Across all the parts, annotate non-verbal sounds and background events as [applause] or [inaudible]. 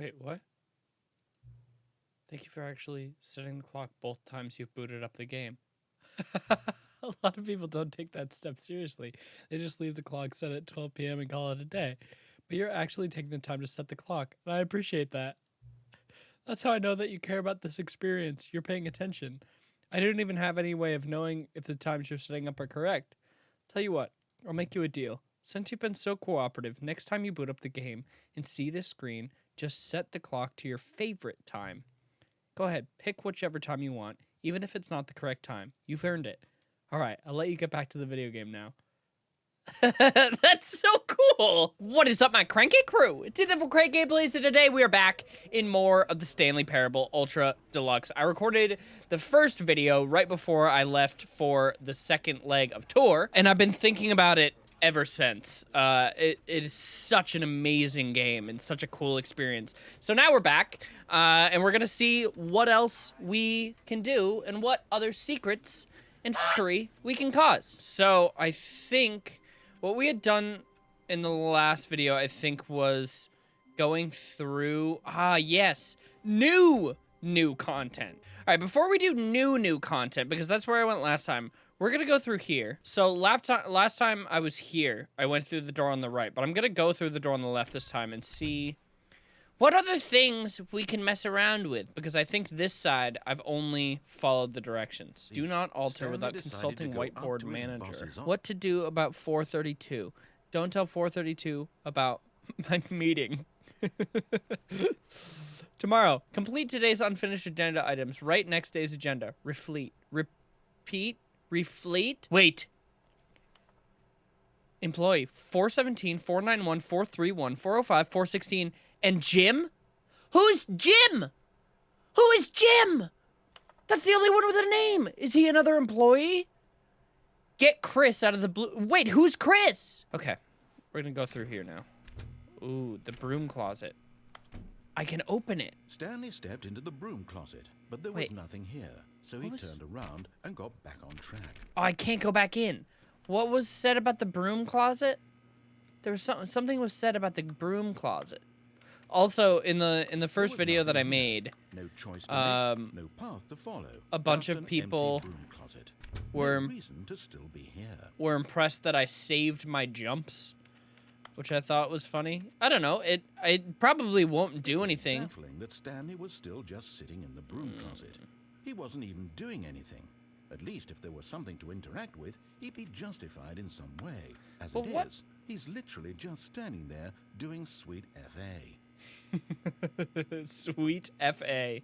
Wait, what? Thank you for actually setting the clock both times you've booted up the game. [laughs] a lot of people don't take that step seriously. They just leave the clock set at 12 p.m. and call it a day. But you're actually taking the time to set the clock, and I appreciate that. [laughs] That's how I know that you care about this experience. You're paying attention. I don't even have any way of knowing if the times you're setting up are correct. Tell you what, I'll make you a deal. Since you've been so cooperative, next time you boot up the game and see this screen, just set the clock to your favorite time. Go ahead, pick whichever time you want, even if it's not the correct time. You've earned it. All right, I'll let you get back to the video game now. [laughs] That's so cool. What is up, my cranky crew? It's Ethan from Crank Gameplays, and today we are back in more of the Stanley Parable Ultra Deluxe. I recorded the first video right before I left for the second leg of tour, and I've been thinking about it ever since. Uh, it, it is such an amazing game and such a cool experience. So now we're back, uh, and we're gonna see what else we can do and what other secrets and factory we can cause. So I think what we had done in the last video, I think, was going through, ah, yes, new, new content. All right, before we do new, new content, because that's where I went last time, we're gonna go through here. So last time, last time I was here, I went through the door on the right, but I'm gonna go through the door on the left this time and see what other things we can mess around with? Because I think this side, I've only followed the directions. Do not alter Stanley without consulting to whiteboard manager. What to do about 432? Don't tell 432 about [laughs] my meeting. [laughs] Tomorrow, complete today's unfinished agenda items. Write next day's agenda. Refleet. Repeat. Refleet. Wait. Employee 417, 491, 431, 405, 416, and Jim? Who's Jim? Who is Jim? That's the only one with a name. Is he another employee? Get Chris out of the blue. Wait, who's Chris? Okay, we're gonna go through here now. Ooh, the broom closet. I can open it. Stanley stepped into the broom closet, but there was nothing here, so he was- turned around and got back on track. Oh, I can't go back in. What was said about the broom closet? There was something. Something was said about the broom closet. Also, in the in the first video that I made, No choice to Um, make, no path to follow. a bunch of people broom closet. were- no reason to still be here. were impressed that I saved my jumps, which I thought was funny. I don't know. It it probably won't do anything. Baffling that Stanley was still just sitting in the broom Hmm. closet. He wasn't even doing anything. At least if there was something to interact with, he'd be justified in some way. As But it what- is, he's literally just standing there doing sweet FA. [laughs] Sweet fa.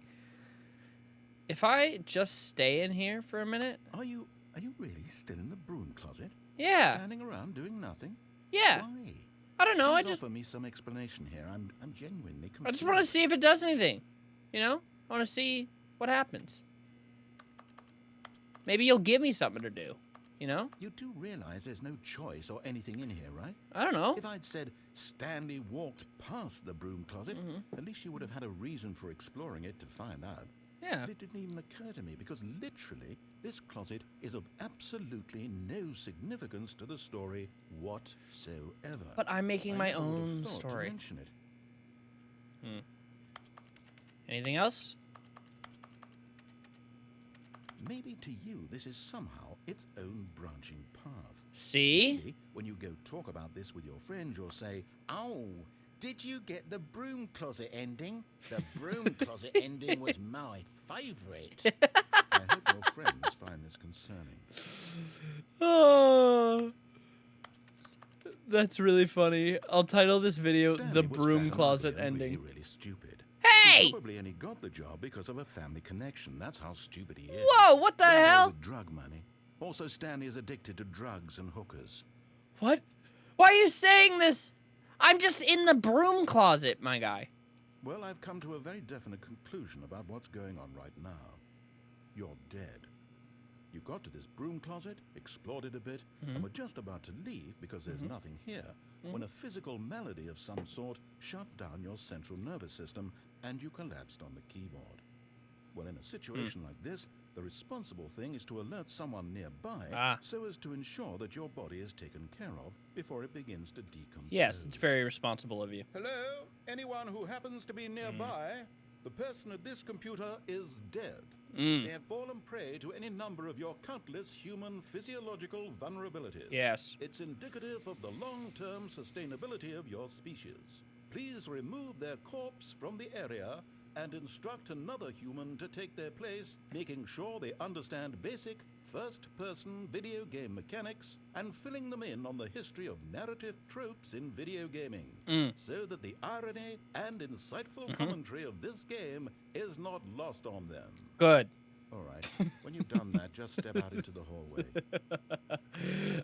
If I just stay in here for a minute, Are you are you really still in the broom closet? yeah, Standing around doing nothing? yeah. Why? I don't know. I just offer me some explanation here. I'm I'm genuinely confused. I just want to see if it does anything. You know, I want to see what happens. Maybe you'll give me something to do. You know, You do realize there's no choice or anything in here, right? I don't know. If I'd said Stanley walked past the broom closet, Mm-hmm. at least you would have had a reason for exploring it to find out. Yeah. But it didn't even occur to me because literally this closet is of absolutely no significance to the story whatsoever. But I'm making I my never would have own thought to story. mention it. Anything else? Maybe to you this is somehow its own branching path. See? See, when you go talk about this with your friend, you'll say, Oh, did you get the broom closet ending? The broom [laughs] closet ending was my favourite. [laughs] I hope your friends find this concerning. Oh, that's really funny. I'll title this video Stanley "The Broom Closet Ending." Really, really stupid. He probably only got the job because of a family connection. That's how stupid he is. Whoa! What the All hell? drug money. Also, Stanley is addicted to drugs and hookers. What? Why are you saying this? I'm just in the broom closet, my guy. Well, I've come to a very definite conclusion about what's going on right now. You're dead. You got to this broom closet, explored it a bit, and mm-hmm. were just about to leave because there's mm-hmm. nothing here mm-hmm. when a physical malady of some sort shut down your central nervous system and you collapsed on the keyboard. Well, in a situation like this, The responsible thing is to alert someone nearby Ah. so as to ensure that your body is taken care of before it begins to decompose. Yes, it's very responsible of you. Hello? Anyone who happens to Hmm. be nearby? The person at this computer is dead. Hmm. They have fallen prey to any number of your countless human physiological vulnerabilities. Yes. It's indicative of the long term sustainability of your species. Please remove their corpse from the area and instruct another human to take their place, making sure they understand basic first person video game mechanics and filling them in on the history of narrative tropes in video gaming, mm. so that the irony and insightful mm-hmm. commentary of this game is not lost on them. Good. All right, when you've done that, just step out into the hallway. [laughs]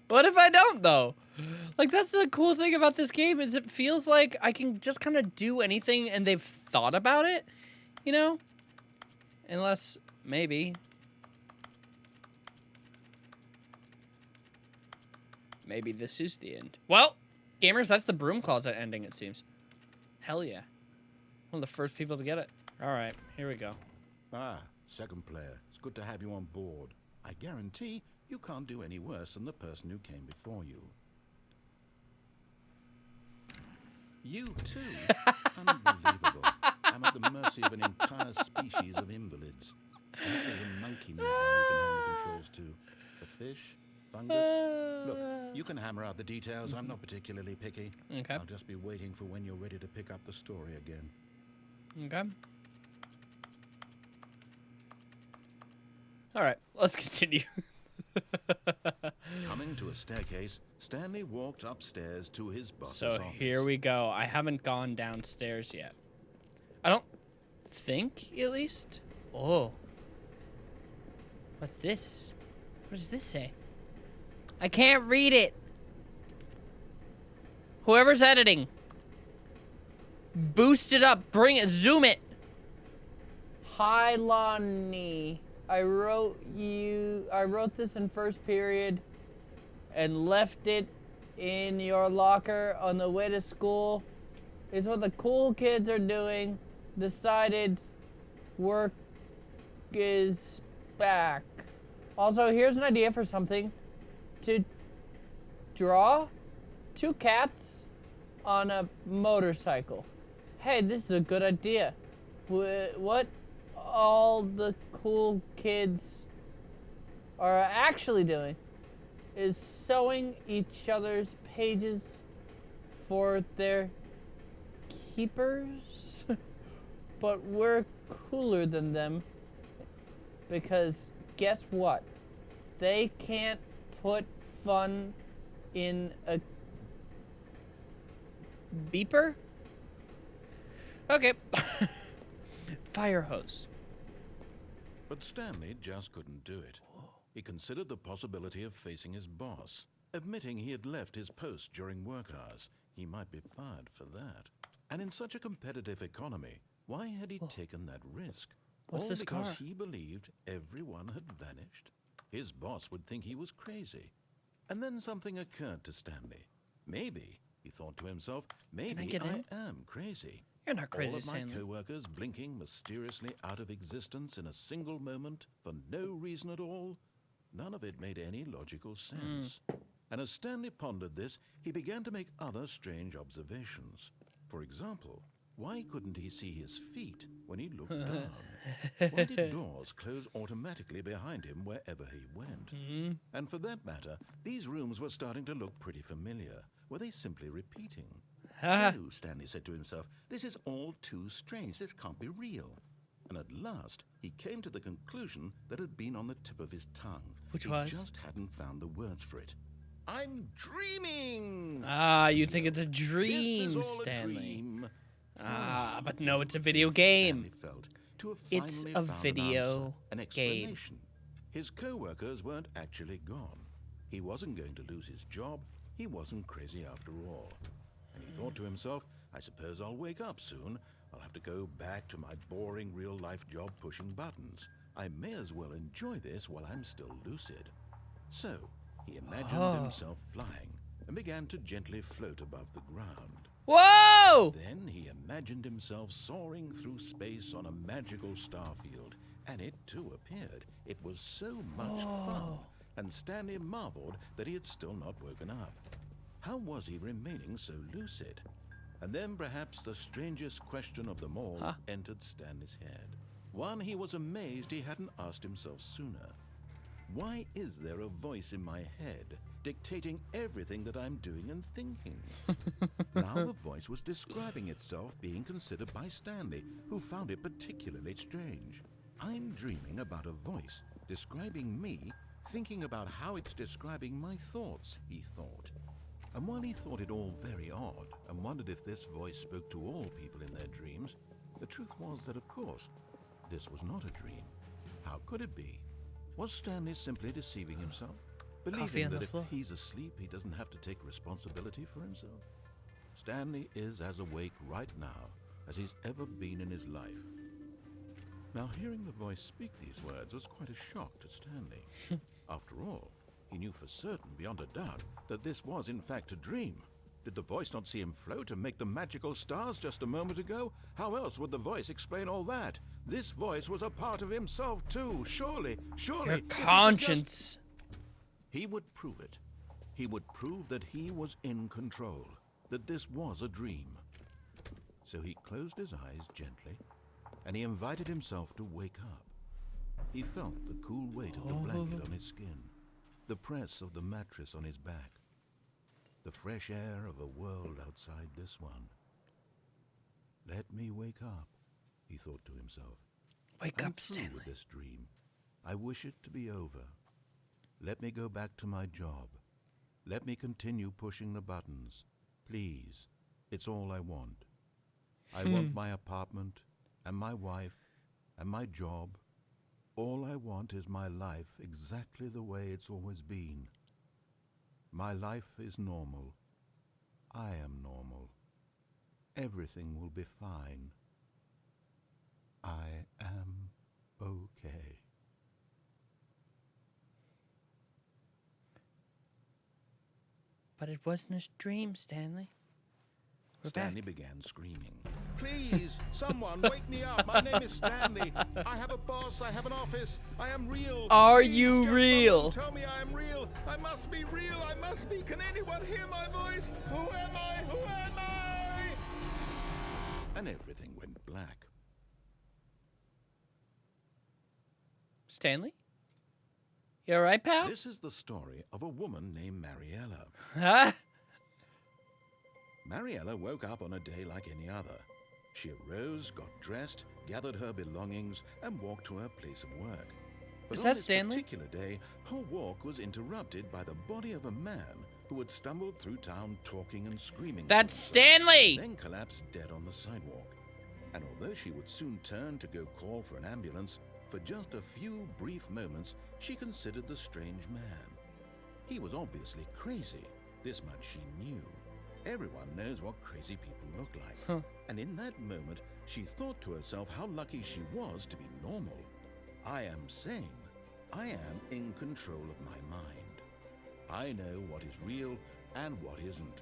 What if I don't though? Like that's the cool thing about this game is it feels like I can just kind of do anything and they've thought about it, you know? Unless maybe maybe this is the end. Well, gamers, that's the broom closet ending it seems. Hell yeah. One of the first people to get it. All right, here we go. Ah, second player. It's good to have you on board. I guarantee you can't do any worse than the person who came before you. You too? [laughs] Unbelievable. I'm at the mercy of an entire species of invalids. There's a monkey nearby you can hand the controls to. A fish? Fungus? Look, you can hammer out the details. I'm not particularly picky. Okay. I'll just be waiting for when you're ready to pick up the story again. Okay. All right, let's continue. [laughs] Coming to a staircase, Stanley walked upstairs to his boss's So office. here we go. I haven't gone downstairs yet. I don't think, at least. Oh. What's this? What does this say? I can't read it. Whoever's editing. Boost it up. Bring it. Zoom it. Hi, Lonnie. I wrote you. I wrote this in first period and left it in your locker on the way to school. It's what the cool kids are doing. Decided work is back. Also, here's an idea for something to draw two cats on a motorcycle. Hey, this is a good idea. What all the cool kids are actually doing is sewing each other's pages for their keepers. [laughs] but we're cooler than them because guess what? They can't put fun in a beeper? Okay. [laughs] Fire hose. But Stanley just couldn't do it. He considered the possibility of facing his boss. Admitting he had left his post during work hours, he might be fired for that. And in such a competitive economy, why had he taken that risk? What's All this because car? he believed everyone had vanished. His boss would think he was crazy. And then something occurred to Stanley. Maybe, he thought to himself, maybe get in? am crazy. You're not crazy, All of my Stanley. co-workers blinking mysteriously out of existence in a single moment for no reason at all. None of it made any logical sense. Hmm. And as Stanley pondered this, he began to make other strange observations. For example, why couldn't he see his feet when he looked [laughs] down? Why did doors close automatically behind him wherever he went? Hmm. And for that matter, these rooms were starting to look pretty familiar. Were they simply repeating? Ah. No, Stanley said to himself, this is all too strange. This can't be real. And at last, he came to the conclusion that had been on the tip of his tongue. Which he was? just hadn't found the words for it. I'm dreaming. Ah, you think it's a dream, Stanley. a dream. Ah, but no, it's a video game. Felt It's a found an video answer, an game. explanation. His co-workers weren't actually gone. He wasn't going to lose his job. He wasn't crazy after all. And he thought to himself, I suppose I'll wake up soon. I'll have to go back to my boring real-life job pushing buttons. I may as well enjoy this while I'm still lucid. So, he imagined Oh. himself flying and began to gently float above the ground. Whoa! Then he imagined himself soaring through space on a magical starfield, And it too appeared. It was so much oh. fun. And Stanley marveled that he had still not woken up. How was he remaining so lucid? And then perhaps the strangest question of them all Huh? entered Stanley's head. One he was amazed he hadn't asked himself sooner. Why is there a voice in my head dictating everything that I'm doing and thinking? [laughs] now the voice was describing itself being considered by Stanley, who found it particularly strange. I'm dreaming about a voice describing me, thinking about how it's describing my thoughts, he thought. And while he thought it all very odd and wondered if this voice spoke to all people in their dreams, the truth was that, of course, this was not a dream. How could it be? Was Stanley simply deceiving himself? [sighs] Believing that if floor. he's asleep, he doesn't have to take responsibility for himself? Stanley is as awake right now as he's ever been in his life. Now, hearing the voice speak these words was quite a shock to Stanley. [laughs] After all, he knew for certain, beyond a doubt, that this was in fact a dream. Did the voice not see him float and make the magical stars just a moment ago? How else would the voice explain all that? This voice was a part of himself too, surely, surely. Your if he conscience. he would prove it. He would prove that he was in control, that this was a dream. So he closed his eyes gently, and he invited himself to wake up. He felt the cool weight of the blanket on his skin, the press of the mattress on his back, the fresh air of a world outside this one. Let me wake up, he thought to himself. Wake I'm up, Stanley. with this dream. I wish it to be over. Let me go back to my job. Let me continue pushing the buttons. Please. It's all I want. I want hmm. my apartment and my wife and my job. All I want is my life exactly the way it's always been. My life is normal. I am normal. Everything will be fine. I am okay. But it wasn't a dream, Stanley. We're Stanley back. began screaming. Please, someone, wake me up. My name is Stanley. I have a boss. I have an office. I am real. Are Please, you real? Tell me I am real. I must be real. I must be. Can anyone hear my voice? Who am I? Who am I? And everything went black. Stanley? You alright, pal? This is the story of a woman named Mariella. Huh? [laughs] Mariella woke up on a day like any other. She arose, got dressed, gathered her belongings, and walked to her place of work. But Is on that this Stanley? particular day, her walk was interrupted by the body of a man who had stumbled through town talking and screaming. That's Stanley! Then collapsed dead on the sidewalk. And although she would soon turn to go call for an ambulance, for just a few brief moments she considered the strange man. He was obviously crazy. This much she knew. Everyone knows what crazy people look like. And in that moment, she thought to herself how lucky she was to be normal. I am sane. I am in control of my mind. I know what is real and what isn't.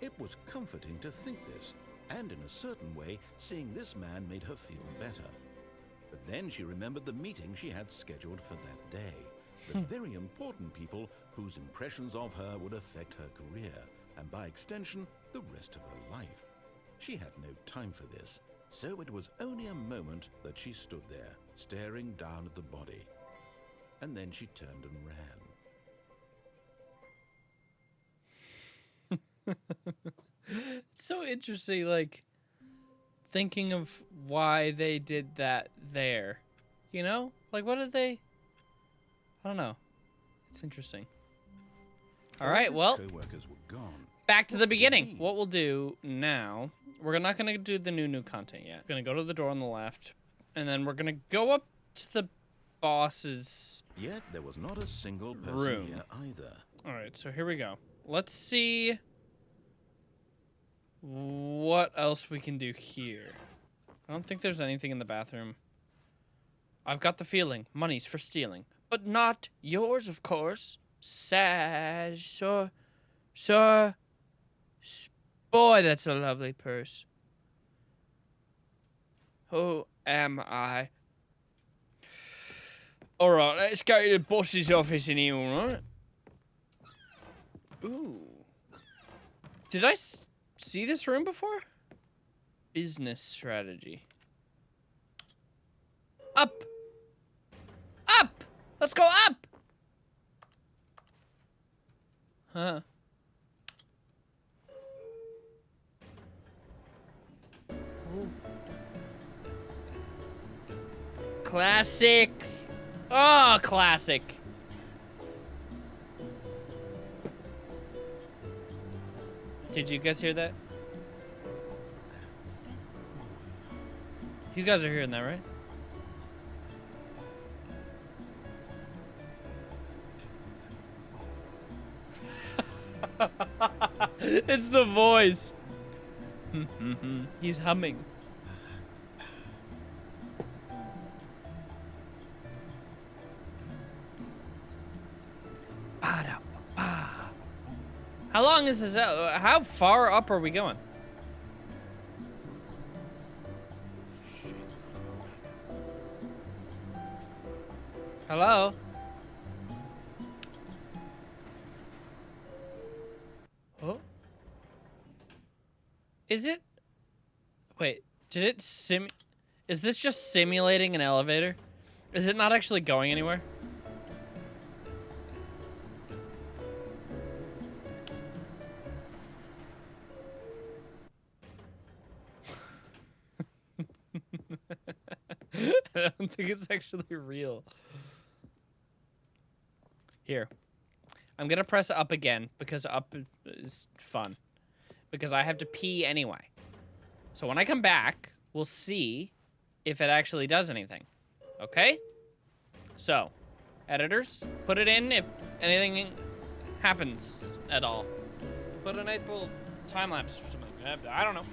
It was comforting to think this, and in a certain way, seeing this man made her feel better. But then she remembered the meeting she had scheduled for that day. The hmm. very important people whose impressions of her would affect her career, and by extension, the rest of her life. She had no time for this, so it was only a moment that she stood there, staring down at the body. And then she turned and ran. [laughs] It's so interesting, like, thinking of why they did that there. You know? Like, what did they. I don't know. It's interesting. All All right, well, co-workers were gone. Back to the What do you beginning. What we'll do now, we're not going to do the new, new content yet. We're going to go to the door on the left, and then we're going to go up to the boss's. Yet there was not a single person Room. here either. All right, so here we go. Let's see what else we can do here. I don't think there's anything in the bathroom. I've got the feeling money's for stealing, but not yours, of course. Sash, sir, sir. Boy, that's a lovely purse. Who am I? Alright, let's go to the boss's office in here, alright? Ooh. Did I see this room before? Business strategy. Up! Up! Let's go up! Huh. Classic. Oh, classic. Did you guys hear that? You guys are hearing that, right? [laughs] it's the voice. [laughs] He's humming. Long is this? Uh, how far up are we going? Hello? Oh? Is it? Wait, did it sim... Is this just simulating an elevator? Is it not actually going anywhere? Don't think it's actually real. Here. I'm gonna press up again because up is fun. Because I have to pee anyway. So when I come back, we'll see if it actually does anything. Okay? So, editors, put it in if anything happens at all. Put a nice little time lapse or something. I don't know.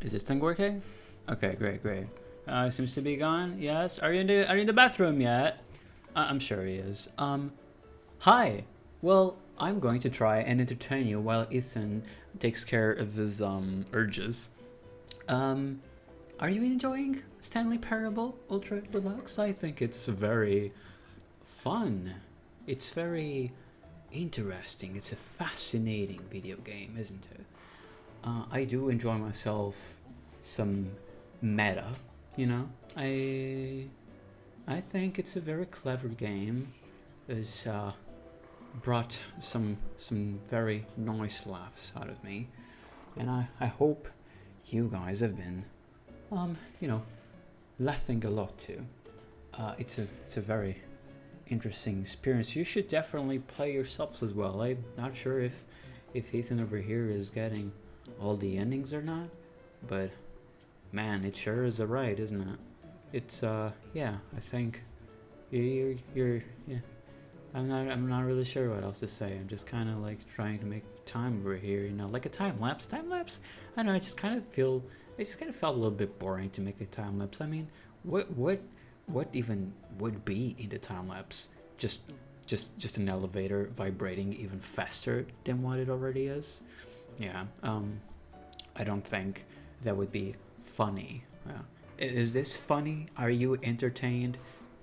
Is this thing working? Okay, great, great. Uh, seems to be gone. Yes. Are you in the Are you in the bathroom yet? I'm sure he is. Um, hi. Well, I'm going to try and entertain you while Ethan takes care of his um urges. Um, are you enjoying Stanley Parable Ultra Deluxe? I think it's very fun. It's very interesting. It's a fascinating video game, isn't it? Uh, I do enjoy myself some meta, you know. I I think it's a very clever game. It's uh, brought some some very nice laughs out of me, and I I hope you guys have been, um, you know, laughing a lot too. Uh, it's a it's a very interesting experience. You should definitely play yourselves as well. I'm not sure if if Ethan over here is getting all the endings or not, but Man, it sure is a ride, isn't it? It's, uh, yeah, I think you're, you're, yeah. I'm not, I'm not really sure what else to say. I'm just kind of like trying to make time over here, you know, like a time lapse. Time lapse, I don't know, I just kind of feel, it just kind of felt a little bit boring to make a time lapse. I mean, what, what, what even would be in the time lapse? Just, just, just an elevator vibrating even faster than what it already is? Yeah, um, I don't think that would be funny? Yeah. Is this funny? Are you entertained?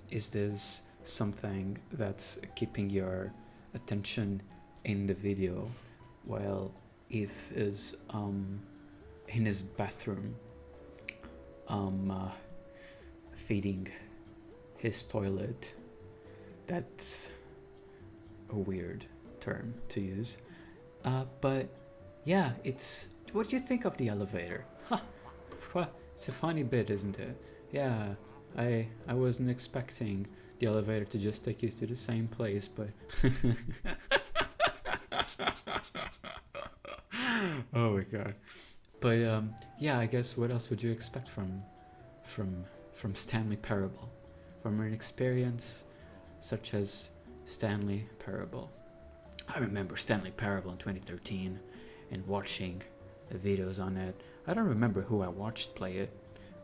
Is this something that's keeping your attention in the video while Eve is um, in his bathroom um, uh, feeding his toilet? That's a weird term to use. Uh, but yeah, it's. What do you think of the elevator? Huh it's a funny bit, isn't it? Yeah, I I wasn't expecting the elevator to just take you to the same place, but [laughs] oh my god. But um, yeah, I guess what else would you expect from from from Stanley Parable, from an experience such as Stanley Parable? I remember Stanley Parable in 2013 and watching videos on it. I don't remember who I watched play it.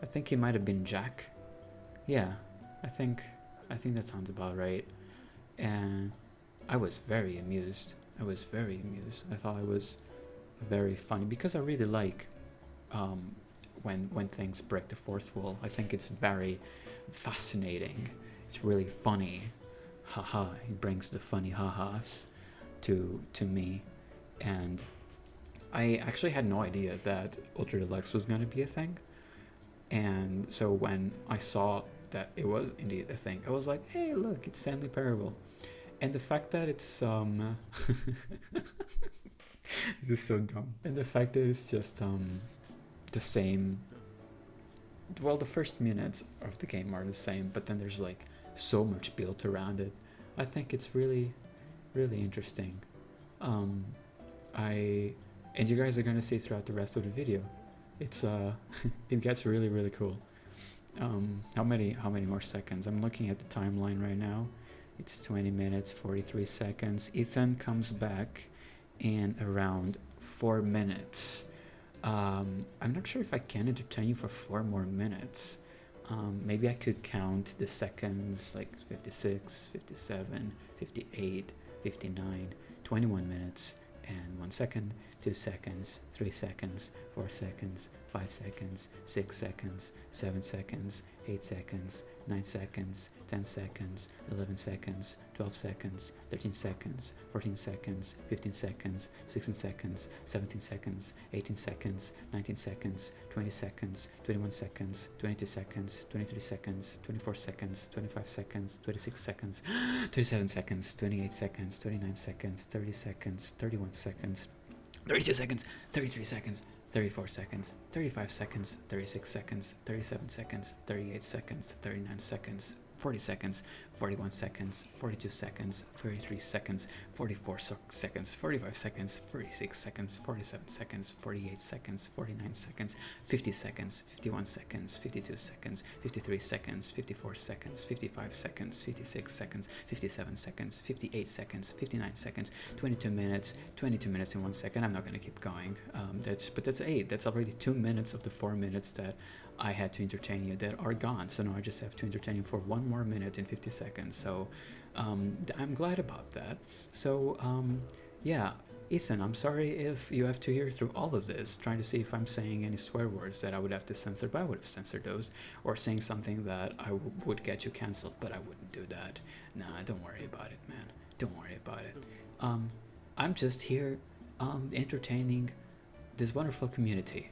I think he might have been Jack. Yeah, I think I think that sounds about right. And I was very amused. I was very amused. I thought it was very funny because I really like um, when when things break the fourth wall. I think it's very fascinating. It's really funny. Haha, he brings the funny ha-has to to me, and I actually had no idea that Ultra Deluxe was gonna be a thing. And so when I saw that it was indeed a thing, I was like, hey, look, it's Stanley Parable. And the fact that it's um [laughs] this is so dumb. And the fact that it's just um the same well the first minutes of the game are the same, but then there's like so much built around it. I think it's really really interesting. Um I and you guys are gonna see throughout the rest of the video. It's uh [laughs] it gets really really cool. Um how many how many more seconds? I'm looking at the timeline right now. It's 20 minutes 43 seconds. Ethan comes back in around 4 minutes. Um, I'm not sure if I can entertain you for 4 more minutes. Um, maybe I could count the seconds like 56, 57, 58, 59, 21 minutes and 1 second, 2 seconds, 3 seconds, 4 seconds, 5 seconds, 6 seconds, 7 seconds, 8 seconds, 9 seconds, 10 seconds, 11 seconds, 12 seconds, 13 seconds, 14 seconds, 15 seconds, 16 seconds, 17 seconds, 18 seconds, 19 seconds, 20 seconds, 21 seconds, 22 seconds, 23 seconds, 24 seconds, 25 seconds, 26 seconds, [gasps] 27 seconds, 28 seconds, 29 seconds, 30 seconds, 31 seconds, 32 seconds, 33 seconds, 34 seconds, 35 seconds, 36 seconds, 37 seconds, 38 seconds, 39 seconds, 40 seconds, 41 seconds, 42 seconds, 33 seconds, 44 so seconds, 45 seconds, 46 seconds, 47 seconds, 48 seconds, 49 seconds, 50 seconds, 51 seconds, 52 seconds, 53 seconds, 54 seconds, 55 seconds, 56 seconds, 57 seconds, 58 seconds, 59 seconds, 22 minutes, 22 minutes in one second. I'm not gonna keep going. Um, that's but that's eight. That's already two minutes of the four minutes that I had to entertain you that are gone. So now I just have to entertain you for one more minute and 50 seconds. So um, I'm glad about that. So um, yeah, Ethan, I'm sorry if you have to hear through all of this, trying to see if I'm saying any swear words that I would have to censor, but I would have censored those, or saying something that I would get you cancelled, but I wouldn't do that. Nah, don't worry about it, man. Don't worry about it. Um, I'm just here um, entertaining this wonderful community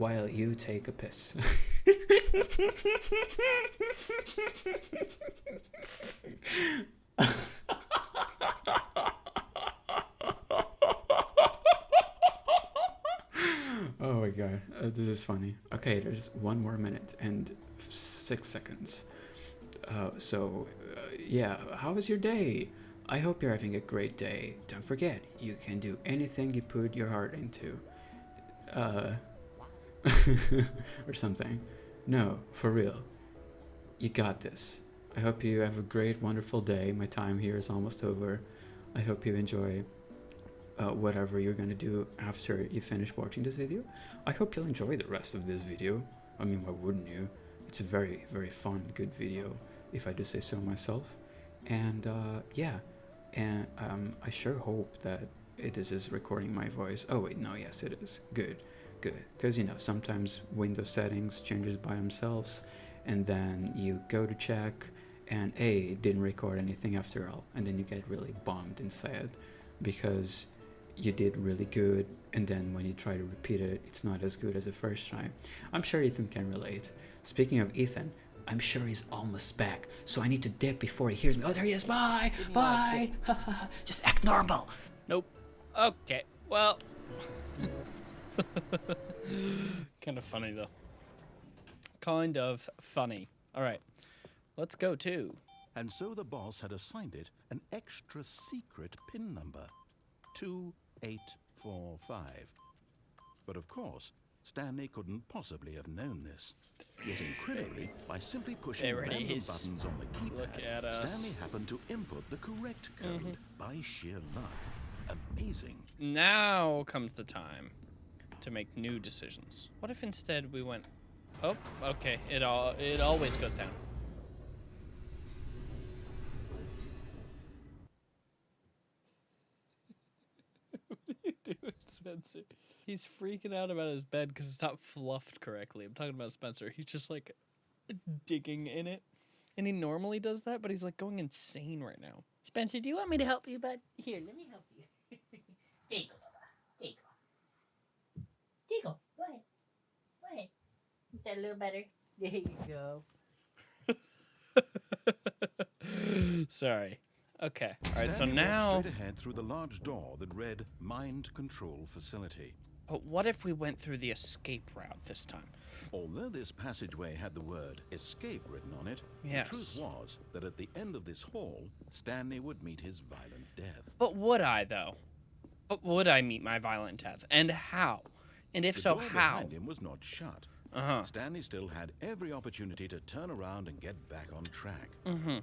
while you take a piss. [laughs] oh my god, uh, this is funny. Okay, there's one more minute and six seconds. Uh, so, uh, yeah, how was your day? I hope you're having a great day. Don't forget, you can do anything you put your heart into. Uh, [laughs] or something. No, for real. You got this. I hope you have a great, wonderful day. My time here is almost over. I hope you enjoy uh, whatever you're gonna do after you finish watching this video. I hope you'll enjoy the rest of this video. I mean, why wouldn't you? It's a very, very fun, good video, if I do say so myself. And uh, yeah, and um, I sure hope that it is is recording my voice. Oh wait, no, yes it is. Good good. Because you know sometimes Windows settings changes by themselves and then you go to check and a didn't record anything after all and then you get really bummed and sad because you did really good and then when you try to repeat it it's not as good as the first time i'm sure ethan can relate. Speaking of ethan i'm sure he's almost back so i need to dip before he hears me. Oh there he is. Bye. Bye. [laughs] just act normal. Nope. Okay. Well. [laughs] [laughs] kind of funny though. Kind of funny. All right. Let's go to. And so the boss had assigned it an extra secret pin number 2845. But of course, Stanley couldn't possibly have known this. Yet incredibly, by simply pushing random is. buttons on the keypad, Look at us. Stanley happened to input the correct code mm-hmm. by sheer luck. Amazing. Now comes the time to make new decisions. What if instead we went? Oh, okay. It all it always goes down. [laughs] what are you doing? Spencer. He's freaking out about his bed because it's not fluffed correctly. I'm talking about Spencer. He's just like digging in it. And he normally does that, but he's like going insane right now. Spencer, do you want me to help you, bud? Here, let me help you. [laughs] Tickle, tickle. Tickle, go ahead. Go ahead. Is that a little better? There you go. [laughs] Sorry. Okay. All right, so Stanley walked now. straight ahead through the large door that read "Mind Control Facility." But what if we went through the escape route this time? Although this passageway had the word "escape" written on it, Yes. the truth was that at the end of this hall, Stanley would meet his violent death. But would I, though? But would I meet my violent death? And how? And if The so, door how? behind him was not shut. Uh-huh. Stanley still had every opportunity to turn around and get back on track. Mm.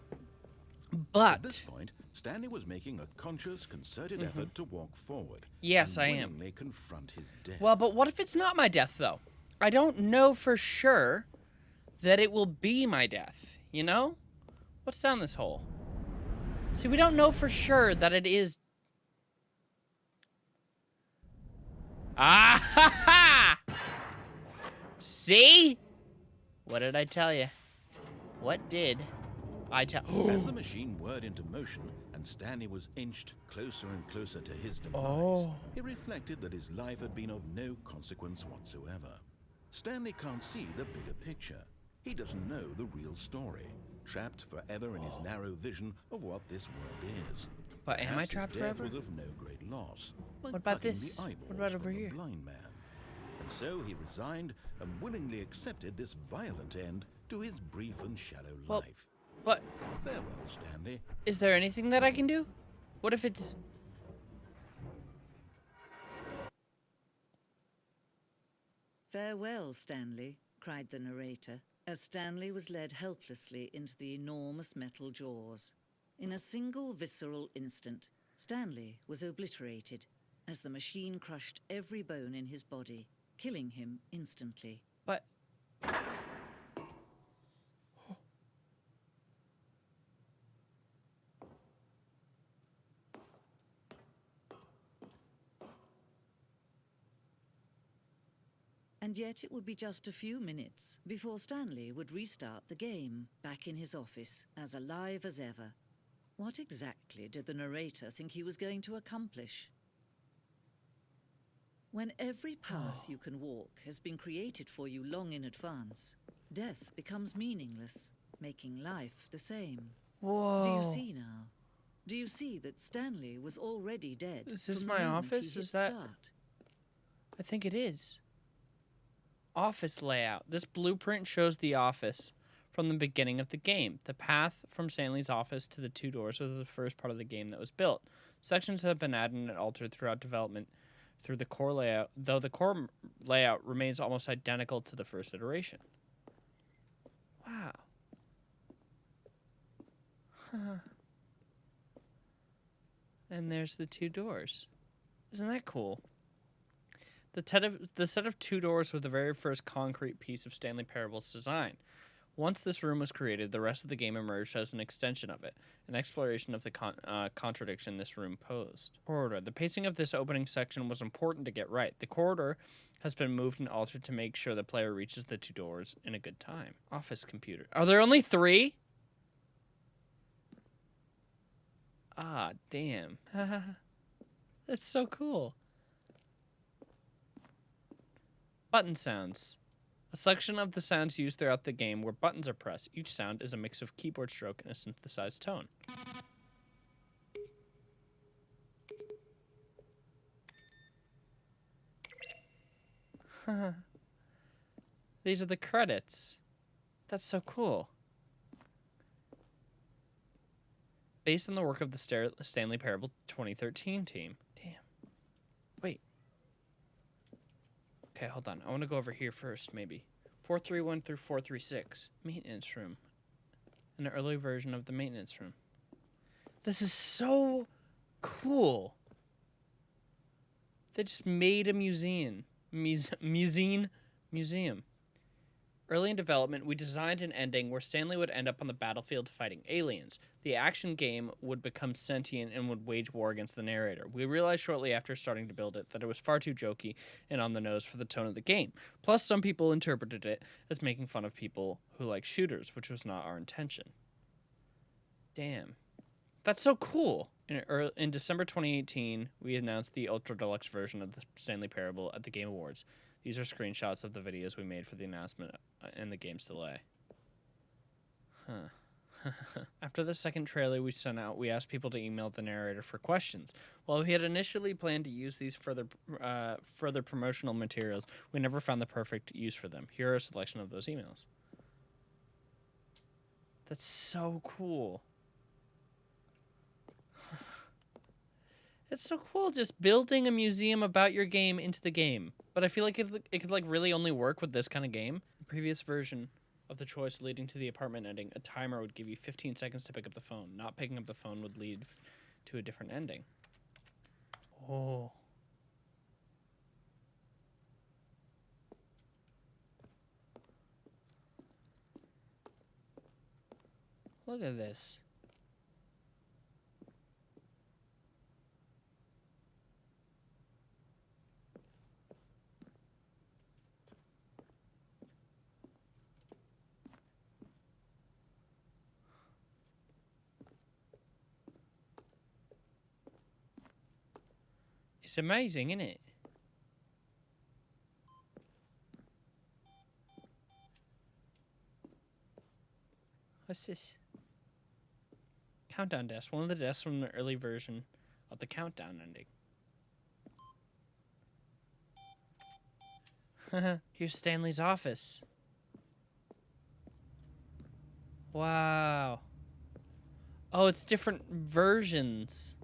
At this point, Stanley was making a conscious, concerted effort to walk forward. Yes, and I am. confront his death. well, but what if it's not my death though? I don't know for sure that it will be my death, you know? What's down this hole? See, we don't know for sure that it is Ah ha ha! See? What did I tell you? What did I tell [gasps] As the machine whirred into motion and Stanley was inched closer and closer to his demise, Oh. he reflected that his life had been of no consequence whatsoever. Stanley can't see the bigger picture. He doesn't know the real story, trapped forever in his narrow vision of what this world is. But am I trapped forever? was of no great loss. What about this? What about over here? blind man. And so he resigned and willingly accepted this violent end to his brief and shallow Well- life. But Farewell, Stanley. is there anything that I can do? What if it's Farewell, Stanley, cried the narrator, as Stanley was led helplessly into the enormous metal jaws. In a single visceral instant, Stanley was obliterated as the machine crushed every bone in his body, killing him instantly. but And yet it would be just a few minutes before Stanley would restart the game, back in his office, as alive as ever. What exactly did the narrator think he was going to accomplish? When every path [sighs] you can walk has been created for you long in advance, death becomes meaningless, making life the same. whoa. Do you see now? Do you see that Stanley was already dead? Is this my office? Is that- start? I think it is. Office layout. This blueprint shows the office from the beginning of the game. The path from Stanley's office to the two doors was the first part of the game that was built. Sections have been added and altered throughout development through the core layout, though the core layout remains almost identical to the first iteration. Wow. Huh. And there's the two doors. Isn't that cool? The, set of, the set of two doors was the very first concrete piece of Stanley Parable's design. Once this room was created, the rest of the game emerged as an extension of it, an exploration of the con- uh, contradiction this room posed. Corridor. The pacing of this opening section was important to get right. The corridor has been moved and altered to make sure the player reaches the two doors in a good time. Office computer. Are there only three? Ah, damn. [laughs] That's so cool. Button sounds. A selection of the sounds used throughout the game where buttons are pressed. Each sound is a mix of keyboard stroke and a synthesized tone. These are the credits. That's so cool. Based on the work of the Stanley Parable 2013 team. Damn. Wait. Okay, hold on. I want to go over here first, maybe. 431 through 436. Maintenance room. An early version of the maintenance room. This is so cool. They just made a museum. Muse- museum. Museum. Early in development, we designed an ending where Stanley would end up on the battlefield fighting aliens. The action game would become sentient and would wage war against the narrator. We realized shortly after starting to build it that it was far too jokey and on the nose for the tone of the game. Plus, some people interpreted it as making fun of people who like shooters, which was not our intention. Damn. That's so cool. In, ear- in December 2018, we announced the Ultra Deluxe version of the Stanley Parable at the Game Awards. These are screenshots of the videos we made for the announcement uh, and the game's delay. Huh. [laughs] After the second trailer we sent out, we asked people to email the narrator for questions. While we had initially planned to use these further uh, further promotional materials, we never found the perfect use for them. Here are a selection of those emails. That's so cool. [laughs] It's so cool just building a museum about your game into the game. But I feel like it, it could like really only work with this kind of game. The previous version of the choice leading to the apartment ending, a timer would give you 15 seconds to pick up the phone. Not picking up the phone would lead to a different ending. Oh. Look at this. It's amazing, isn't it? What's this? Countdown desk. One of the desks from the early version of the countdown ending. [laughs] Here's Stanley's office. Wow. Oh, it's different versions.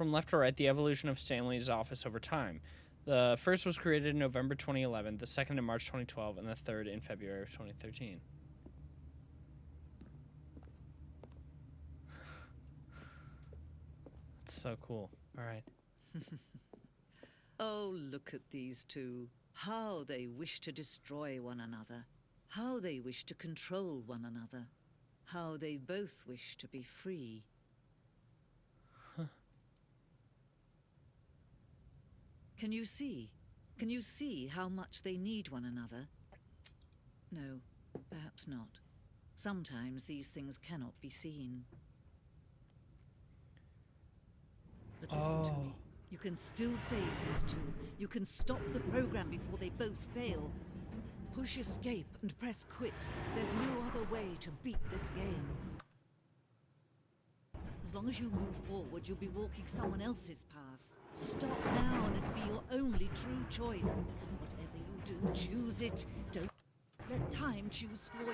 From left to right, the evolution of Stanley's office over time. The first was created in November 2011, the second in March 2012, and the third in February of 2013. [laughs] That's so cool. All right. [laughs] Oh, look at these two. How they wish to destroy one another. How they wish to control one another. How they both wish to be free. Can you see? Can you see how much they need one another? No, perhaps not. Sometimes these things cannot be seen. But listen to me. Oh. You can still save these two. You can stop the program before they both fail. Push escape and press quit. There's no other way to beat this game. As long as you move forward, you'll be walking someone else's path. Stop now and it'll be your only true choice. Whatever you do, choose it. Don't let time choose for you.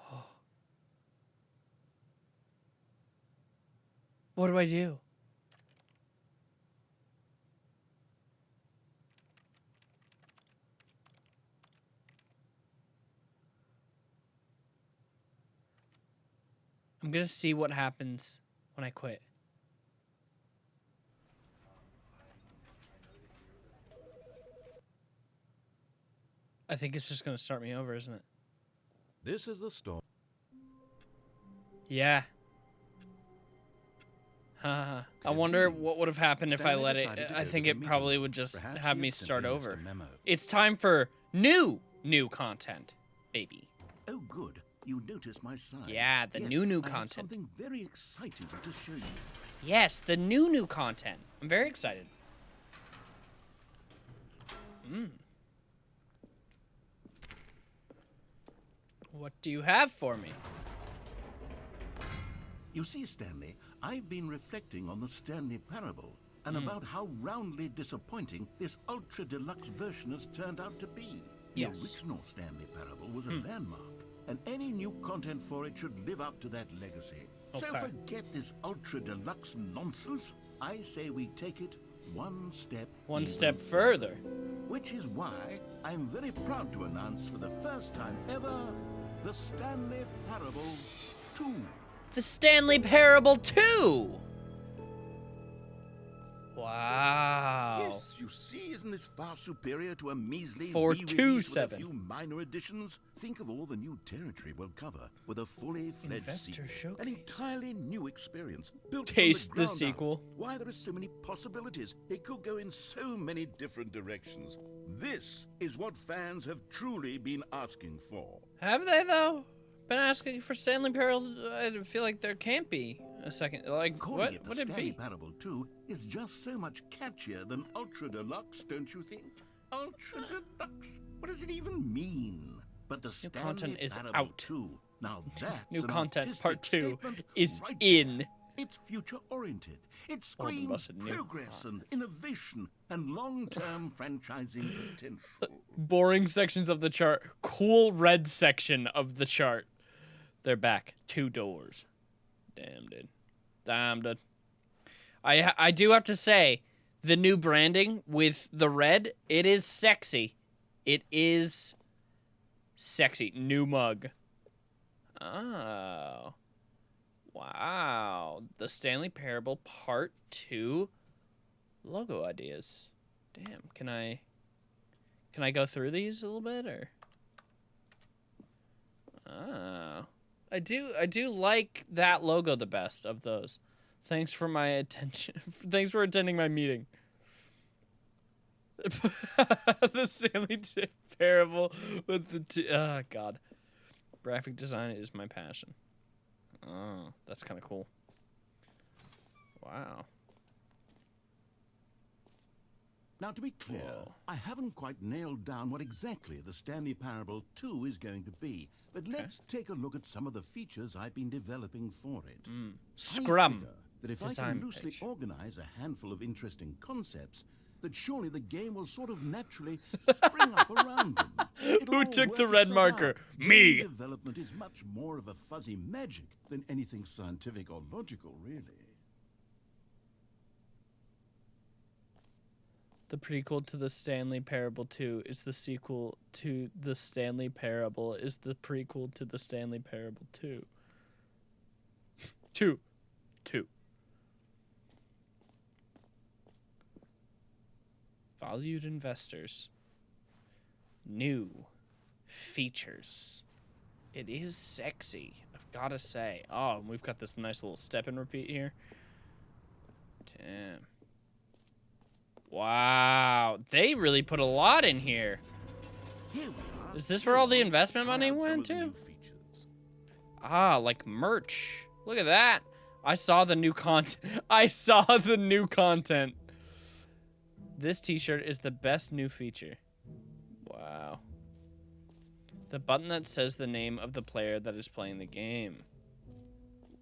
[gasps] What do I do? I'm gonna see what happens when I quit. I think it's just gonna start me over, isn't it? This is the story. Yeah. I wonder what would have happened if I let it. I think it probably would just Perhaps have me start over. It's time for new, new content, baby. Oh, good. You noticed my sign. Yeah, the Yes, new, new content. something very exciting to show you. Yes, the new, new content. I'm very excited. Hmm. What do you have for me? You see, Stanley, I've been reflecting on the Stanley Parable and about how roundly disappointing this ultra deluxe version has turned out to be. Yes. The original Stanley Parable was a landmark, and any new content for it should live up to that legacy. So forget this ultra deluxe nonsense. I say we take it one step One step further. which is why I'm very proud to announce for the first time ever the Stanley Parable 2. The Stanley Parable 2! Wow. Yes, you see, isn't this far superior to a measly For re-release with a few minor additions? Think of all the new territory we'll cover with a fully fledged Investor sequel. An entirely new experience built from Taste the up. sequel. Why there are so many possibilities. It could go in so many different directions. This is what fans have truly been asking for. Have they though? Been asking for Stanley Parable. Uh, I feel like there can't be a second. Like Calling what it would it be? Parable 2 is just so much catchier than Ultra Deluxe, don't you think? Ultra Deluxe? What does it even mean? But the Stanley content is Parable out. 2, now [laughs] that's New content part two is right in. there. It's future-oriented. It All of us screams progress and innovation and long-term [laughs] franchising potential. Boring sections of the chart. Cool red section of the chart. They're back. Two doors. Damn, dude. Damn, dude. I I do have to say, the new branding with the red, it is sexy. It is sexy. New mug. Oh. Wow. The Stanley Parable Part 2 logo ideas. Damn, can I can I go through these a little bit or Oh. I do I do like that logo the best of those. Thanks for my attention. [laughs] Thanks for attending my meeting. [laughs] the Stanley T- Parable with the t- oh god. Graphic design is my passion. Oh, that's kind of cool. Wow. Now, to be clear, Whoa. I haven't quite nailed down what exactly the Stanley Parable 2 is going to be, but let's take a look at some of the features I've been developing for it. Hmm. I Scrum. that if I Design can loosely page. organize a handful of interesting concepts, that surely the game will sort of naturally spring up around them. [laughs] Who took the red marker? out. Game Me. development is much more of a fuzzy magic than anything scientific or logical, really. The prequel to the Stanley Parable 2 is the sequel to the Stanley Parable is the prequel to the Stanley Parable 2. 2. 2. Valued investors. New features. It is sexy, I've got to say. Oh, and we've got this nice little step and repeat here. Damn. Wow, they really put a lot in here. Here. Is this where all the investment money went to? Ah, like merch. Look at that. I saw the new content. [laughs] I saw the new content. This t-shirt is the best new feature. Wow. The button that says the name of the player that is playing the game.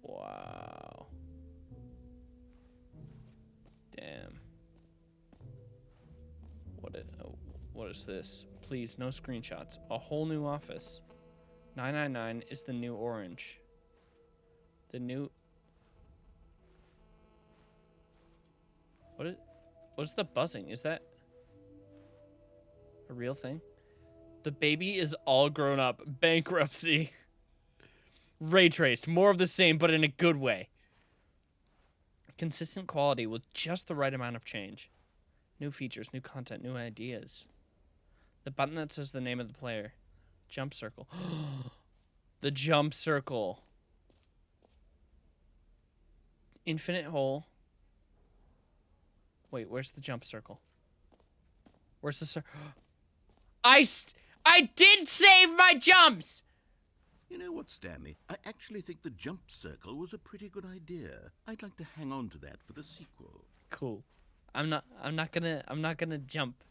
Wow. What is this? Please, no screenshots. A whole new office. 999 is the new orange. The new What is What's the buzzing? Is that a real thing? The baby is all grown up. Bankruptcy. Ray traced. More of the same, but in a good way. Consistent quality with just the right amount of change. New features, new content, new ideas. The button that says the name of the player. Jump circle. [gasps] the jump circle. Infinite hole. Wait, where's the jump circle? Where's the cir- [gasps] I I did save my jumps. You know what, Stanley? I actually think the jump circle was a pretty good idea. I'd like to hang on to that for the sequel. Cool. I'm not I'm not going to I'm not going to jump.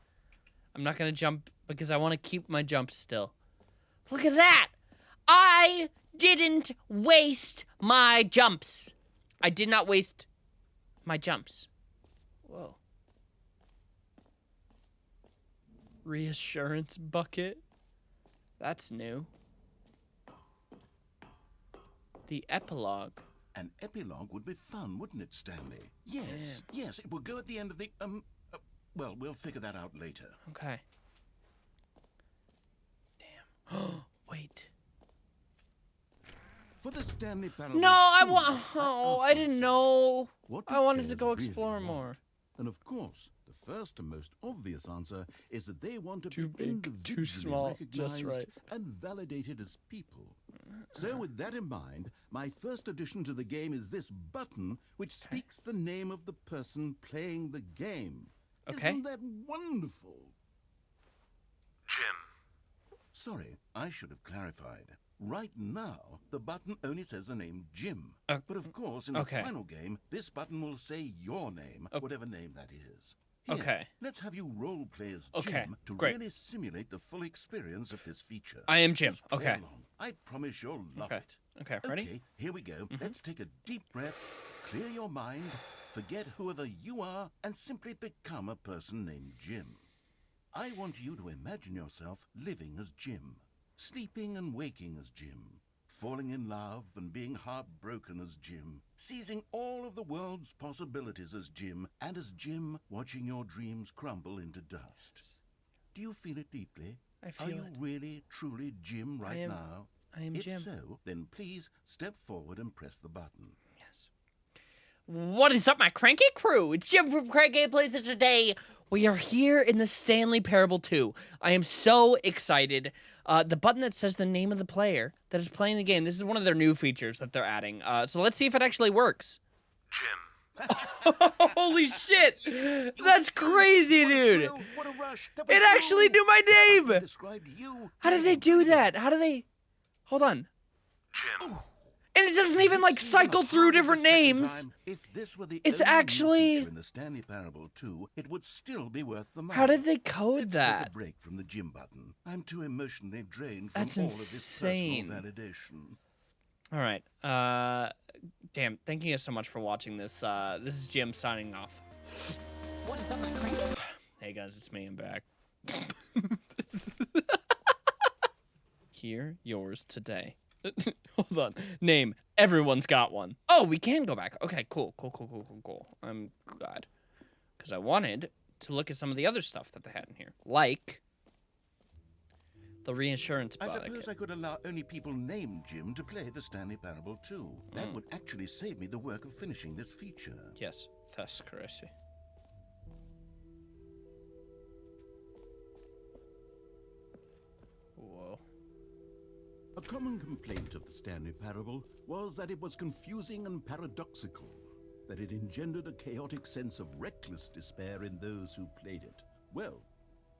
I'm not going to jump because I want to keep my jumps still. Look at that. I didn't waste my jumps. I did not waste my jumps. Whoa. Reassurance bucket. That's new. The epilogue. An epilogue would be fun, wouldn't it, Stanley? Yes, yes, it will go at the end of the, um, well, we'll figure that out later. Okay. Damn. [gasps] Wait. For the Stanley No, I 2, want. Oh, I didn't know. What I wanted to go explore want? more. And of course, the first and most obvious answer is that they want to Too be big, too individually small, just recognized right. and validated as people. So, with that in mind, my first addition to the game is this button, which speaks the name of the person playing the game. Okay. Isn't that wonderful? Jim. Sorry, I should have clarified. Right now, the button only says the name Jim. Uh, but of course, in okay. the final game, this button will say your name, whatever name that is. Here, Okay. Let's have you role play as Okay, Jim to great. really simulate the full experience of this feature. I am Jim. Okay. along. I promise you'll love Okay. it. Okay, ready? Okay, here we go. Let's take a deep breath, clear your mind, forget whoever you are, and simply become a person named Jim. I want you to imagine yourself living as Jim, sleeping and waking as Jim, falling in love and being heartbroken as Jim, seizing all of the world's possibilities as Jim, and as Jim watching your dreams crumble into dust. Do you feel it deeply? I feel Are you it. really, truly Jim right am- now? I am if Jim. If so, then please step forward and press the button. What is up, my cranky crew? It's Jim from Crank Gameplays, and today we are here in the Stanley Parable 2. I am so excited. Uh, the button that says the name of the player that is playing the game. This is one of their new features that they're adding. Uh, so let's see if it actually works. Jim. [laughs] Holy shit! [laughs] That's crazy, dude. What a rush! That was It actually knew my name. How did they do that? How do they? Hold on. Jim. And it doesn't even like cycle through different names. If this were the It's actually- in the Stanley Parable 2, it would still be worth the money. How did they code Let's Take a that? break from the Jim button. I'm too emotionally drained from That's all of this insane. personal validation. All right. Uh, damn. Thank you so much for watching this. Uh, this is Jim signing off. What is up, my cranky? Hey guys, it's me. I'm back. [laughs] Here, yours today. [laughs] Hold on. Name. Everyone's got one. Oh, we can go back. Okay, cool, cool, cool, cool, cool, cool. I'm glad. Because I wanted to look at some of the other stuff that they had in here. Like the reinsurance I suppose I could allow only people named Jim to play the Stanley Parable 2. That Hmm. would actually save me the work of finishing this feature. Yes, that's crazy. A common complaint of the Stanley Parable was that it was confusing and paradoxical, that it engendered a chaotic sense of reckless despair in those who played it. Well,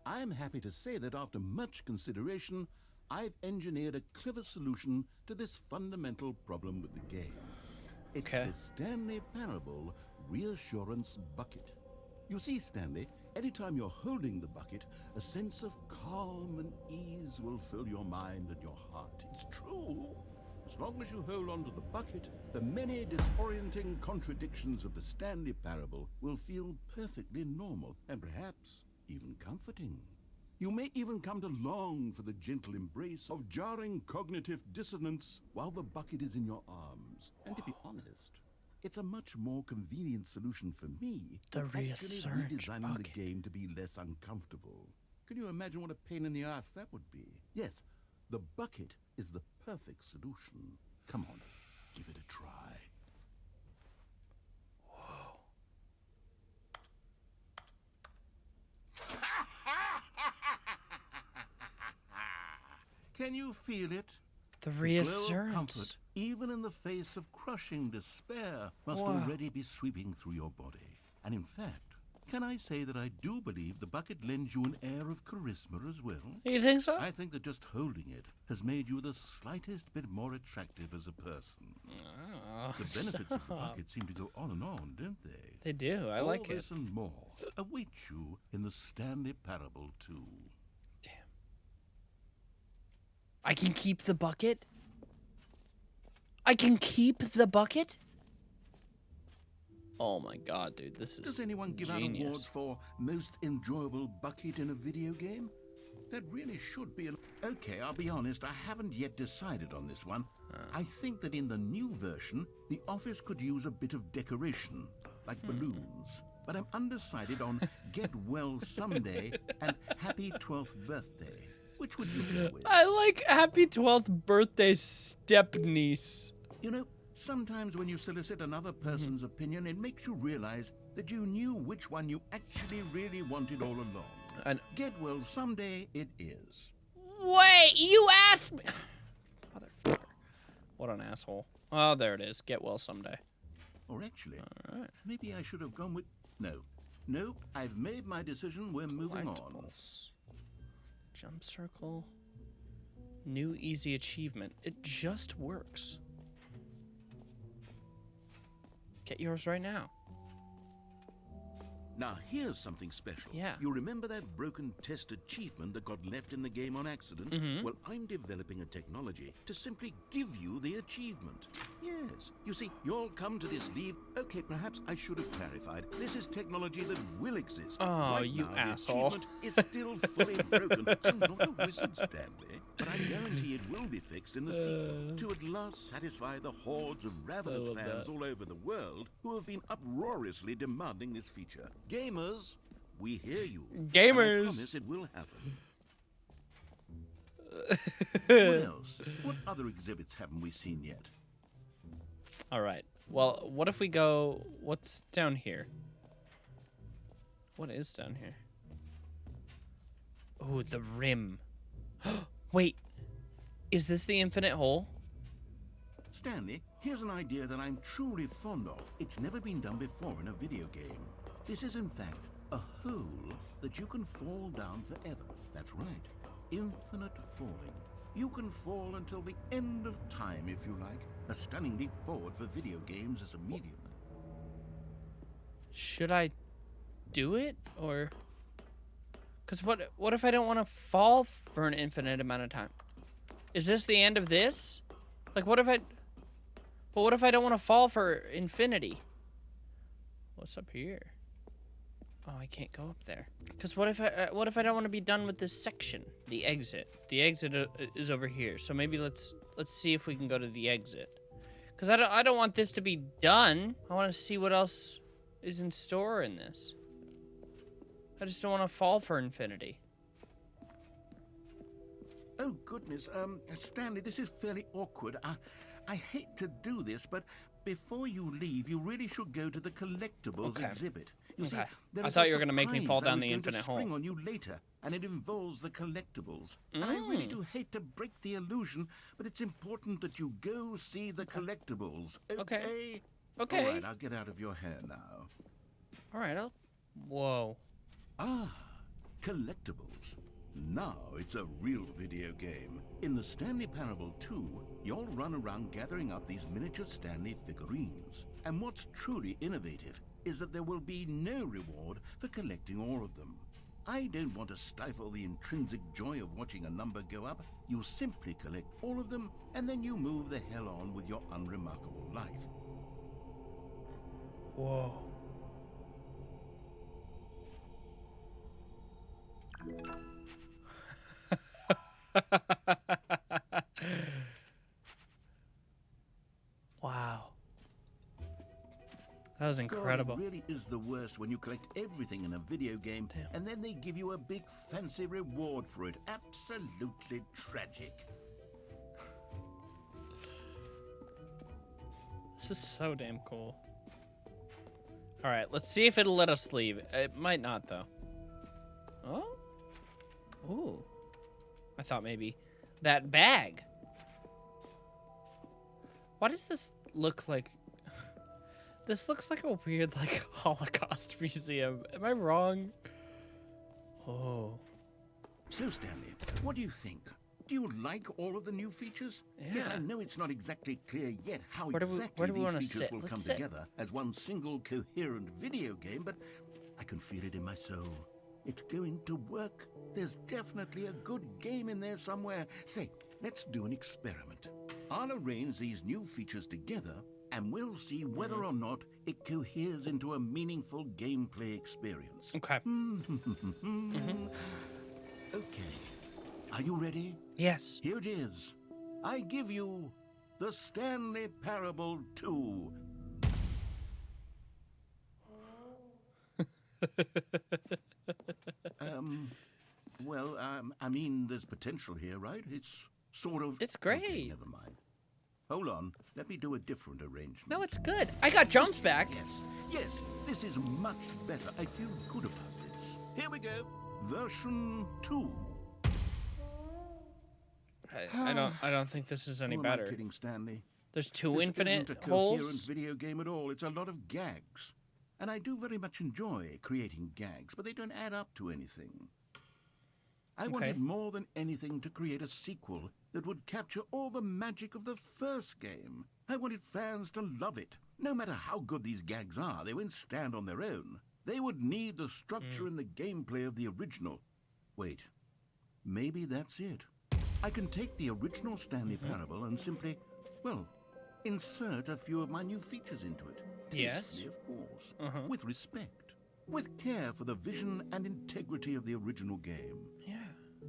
I am happy to say that after much consideration, I've engineered a clever solution to this fundamental problem with the game. It's Okay. the Stanley Parable Reassurance Bucket. You see, Stanley, anytime you're holding the bucket, a sense of calm and ease will fill your mind and your heart. It's true. As long as you hold on to the bucket, the many disorienting contradictions of the Stanley Parable will feel perfectly normal and perhaps even comforting. You may even come to long for the gentle embrace of jarring cognitive dissonance while the bucket is in your arms. And to be honest, it's a much more convenient solution for me The than actually reassurance redesigning bucket. the game to be less uncomfortable. Can you imagine what a pain in the ass that would be? Yes, the bucket is the perfect solution. Come on, give it a try. [laughs] Can you feel it? The glow of reassurance. comfort, even in the face of crushing despair, must Wow. already be sweeping through your body. And in fact, can I say that I do believe the bucket lends you an air of charisma as well? You think so? I think that just holding it has made you the slightest bit more attractive as a person. Oh, The benefits of the bucket seem to go on and on, don't they? They do. I All like it. this and more await you in the Stanley Parable 2. Damn. I can keep the bucket? I can keep the bucket? Oh my god, dude, this is Does anyone give out genius. awards for most enjoyable bucket in a video game? That really should be an. Okay, I'll be honest, I haven't yet decided on this one. I think that in the new version, the office could use a bit of decoration, like hmm. balloons. But I'm undecided on [laughs] Get Well Someday and Happy 12th Birthday. Which would you go with? I like happy 12th birthday step niece. You know, Sometimes when you solicit another mm-hmm. person's opinion, it makes you realize that you knew which one you actually really wanted all along. And Get well someday it is. wait, you asked me. [sighs] Motherfucker. What an asshole. Oh, there it is. Get well someday. Or actually, maybe I should have gone with. No. Nope, I've made my decision. We're moving on. Jump circle. New easy achievement. It just works. Get yours right now. Now, here's something special. Yeah. You remember that broken test achievement that got left in the game on accident? Mm-hmm. Well, I'm developing a technology to simply give you the achievement. Yes. You see, you'll come to this leave. Okay, perhaps I should have clarified. This is technology that will exist. Oh, right you now, asshole. The achievement is still fully broken. [laughs] I'm not a wizard, Stanley, but I guarantee it will be fixed in the sequel to at last satisfy the hordes of ravenous fans that. all over the world who have been uproariously demanding this feature. Gamers, we hear you. and I Gamers. promise it will happen. [laughs] what else? What other exhibits haven't we seen yet? All right. Well, what if we go. What's down here? What is down here? Oh, the rim. [gasps] [gasps] Wait. Is this the infinite hole? Stanley, here's an idea that I'm truly fond of. It's never been done before in a video game. This is, in fact, a hole that you can fall down forever. That's right. Infinite falling. You can fall until the end of time, if you like. A stunning leap forward for video games as a medium. Should I do it or Cuz what what if I don't want to fall for an infinite amount of time? Is this the end of this? Like what if I But what if I don't want to fall for infinity? What's up here? Oh, I can't go up there. Cuz what if I uh, what if I don't want to be done with this section? The exit. The exit uh, is over here. So maybe let's let's see if we can go to the exit. Cuz I don't I don't want this to be done. I want to see what else is in store in this. I just don't want to fall for infinity. Oh, goodness. Um, Stanley, this is fairly awkward. I, I hate to do this, but before you leave, you really should go to the collectibles Okay. exhibit. You see, Okay. there I thought you were gonna make me fall down the going to infinite hole. on you later, and it involves the collectibles. And I really Mm. do hate to break the illusion, but it's important that you go see the collectibles. Okay. Okay. All right, I'll get out of your hair now. All right. I'll... Whoa. Ah, collectibles. Now it's a real video game. In the Stanley Parable 2, you'll run around gathering up these miniature Stanley figurines. And what's truly innovative is that there will be no reward for collecting all of them. I don't want to stifle the intrinsic joy of watching a number go up. You simply collect all of them, and then you move the hell on with your unremarkable life. Whoa. [laughs] wow. That was God, incredible. it really is the worst when you collect everything in a video game and then they give you a big fancy reward for it. Absolutely tragic. [laughs] This is so damn cool. All right, let's see if it'll let us leave. It might not, though. Oh? Ooh. I thought maybe that bag. Why does this look like... [laughs] this looks like a weird, like, [laughs] Holocaust museum. Am I wrong? Oh. So, Stanley, what do you think? Do you like all of the new features? Yeah. Yes, I know it's not exactly clear yet how Where do we- exactly where do we these features sit? will Let's come sit. together as one single coherent video game, but I can feel it in my soul. It's going to work. There's definitely a good game in there somewhere. Say, let's do an experiment. I'll arrange these new features together, and we'll see whether Mm-hmm. or not it coheres into a meaningful gameplay experience. Okay. [laughs] Okay. Are you ready? Yes. Here it is. I give you the Stanley Parable 2. [laughs] um, well, um, I mean, there's potential here, right? It's sort of. It's Okay, great. never mind. Hold on. Let me do a different arrangement. No, it's good. I got jumps back. Yes, yes, this is much better. I feel good about this. Here we go. Version 2. I, I don't. I don't think this is any Who am I kidding, Stanley? There's two This infinite isn't a coherent holes. video game at all. It's a lot of gags. And I do very much enjoy creating gags, but they don't add up to anything. I Okay. wanted more than anything to create a sequel that would capture all the magic of the first game. I wanted fans to love it. No matter how good these gags are, they won't stand on their own. They would need the structure hmm. and the gameplay of the original. Wait, maybe that's it. I can take the original Stanley mm-hmm. Parable and simply, well, insert a few of my new features into it. Yes. Of course. With respect. With care for the vision and integrity of the original game. Yeah.